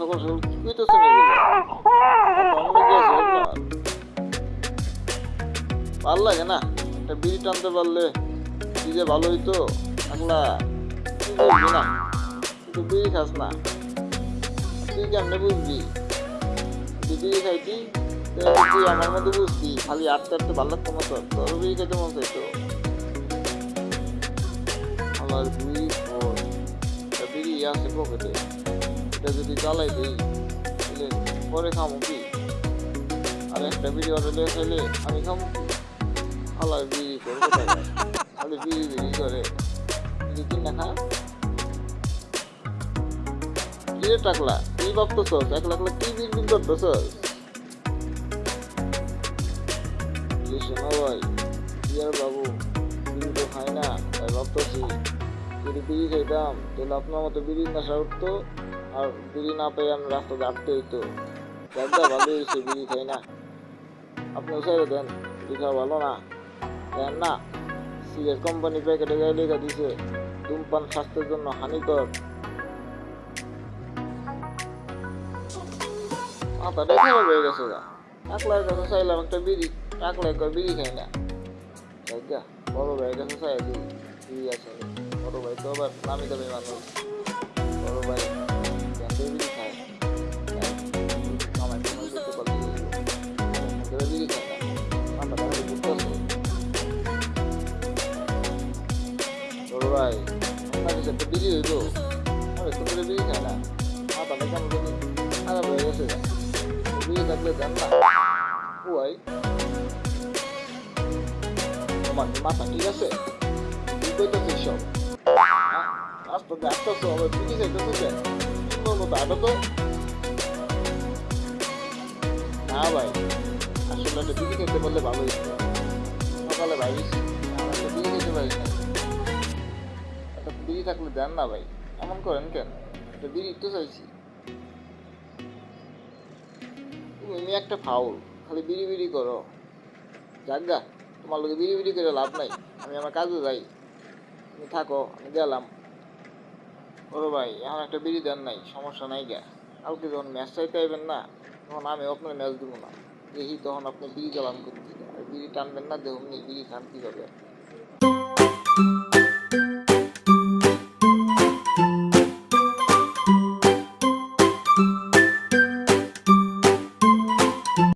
সকাল কি কইতেছেন ভালো লাগে না একটা বিড়ি টানতে পারলে যে ভালো হইতো একলা না কিন্তু বিড়ি খাস না তুই কেমনে বুঝবি তুই বিড়ি খাইতি তুই আমার মধ্যে বুঝতি খালি আটতে আটতে ভালো লাগতো মতো তোর বিড়ি খাইতে মন চাইতো আমার বিড়ি বিড়ি আছে পকেটে এটা যদি চালাই দিই, তাহলে পরে খামো কি? আর একটা অর্ডার দিয়ে খাইলে আমি খামো কি? আলার বিড়ি করব খালি বিড়ি বিড়ি করে। বিড়ি কিনা খা কি রে টাকলা? কি ভাবতেছস? একলা একলা কি বিড় বিড় করতেছস? কি শোনো ভাই কি আর বাবু তো না যদি তাহলে আপনার মতো বিড়ি নেশা উঠতো। আর বিড়ি না পেয়ে আমি রাস্তাতে আটতে হইতো। একদম ভালো হয়েছে বিড়ি খাই না। আপনি উসাইরে দেন, বিড়ি ভালো না। দেন না। সিগারেট কোম্পানি প্যাকেটে গায়ে লেখা দিছে। ধূমপান স্বাস্থ্যের জন্য হানিকর। মাথাটা খারাপ হয়ে গেছে গা। টাকলার কাছে চাইলাম একটা বিড়ি টাকলা একবার বিড়ি খাই না। জায়গা বড় ভাইয়ের কাছে চাই দিই। আছে। বড় ভাই তো আবার নামি দামি মানুষ। বড় ভাই মাথা ঠিক আছে কি কইতেছে সব আস্তে আস্তে আস্তে আবার বিড়ি খাইতেছে যে সুন্দর মতো আটো তো না ভাই, আসলে একটা বিড়ি খেতে পারলে ভালো হইতো সকালে ভাই একটা খেতে পারি না। একটা বিড়ি থাকলে দেন না ভাই, এমন করেন কেন? একটা বিড়ি তো চাইছি। তুমি একটা ফাউল, খালি বিড়ি বিড়ি করো যাজ্ঞা তোমার লোকে বিড়ি বিড়ি করে লাভ নাই, আমি আমার কাজে যাই। তুমি থাকো, আমি গেলাম। ওরে ভাই, এখন একটা বিড়ি দেন নাই, সমস্যা নাই গা। কালকে যখন ম্যাচ চাইতে আইবেন না, তখন আমি আপনার ম্যাচ দেবো না। দেখি তখন আপনি বিড়ি জ্বালান করতে আর বিড়ি টানবেন না, দেখুন বিড়ি খান কীভাবে।